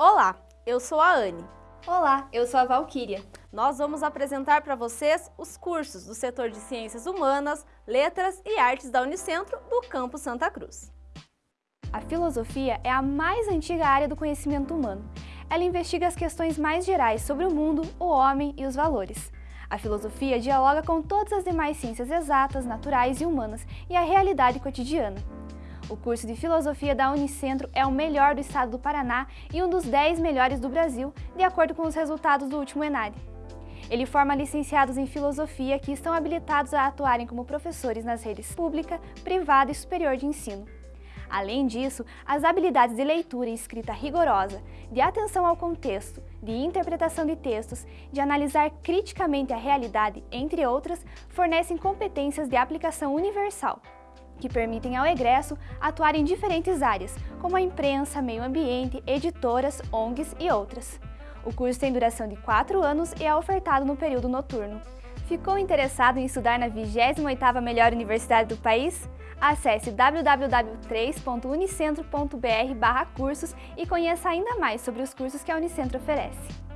Olá, eu sou a Anne. Olá, eu sou a Valquíria. Nós vamos apresentar para vocês os cursos do setor de Ciências Humanas, Letras e Artes da Unicentro do Campo Santa Cruz. A filosofia é a mais antiga área do conhecimento humano. Ela investiga as questões mais gerais sobre o mundo, o homem e os valores. A filosofia dialoga com todas as demais ciências exatas, naturais e humanas e a realidade cotidiana. O curso de Filosofia da Unicentro é o melhor do estado do Paraná e um dos 10 melhores do Brasil, de acordo com os resultados do último ENAD. Ele forma licenciados em Filosofia que estão habilitados a atuarem como professores nas redes pública, privada e superior de ensino. Além disso, as habilidades de leitura e escrita rigorosa, de atenção ao contexto, de interpretação de textos, de analisar criticamente a realidade, entre outras, fornecem competências de aplicação universal, que permitem ao egresso atuar em diferentes áreas, como a imprensa, meio ambiente, editoras, ONGs e outras. O curso tem duração de 4 anos e é ofertado no período noturno. Ficou interessado em estudar na 28ª melhor universidade do país? Acesse www.3.unicentro.br cursos e conheça ainda mais sobre os cursos que a Unicentro oferece.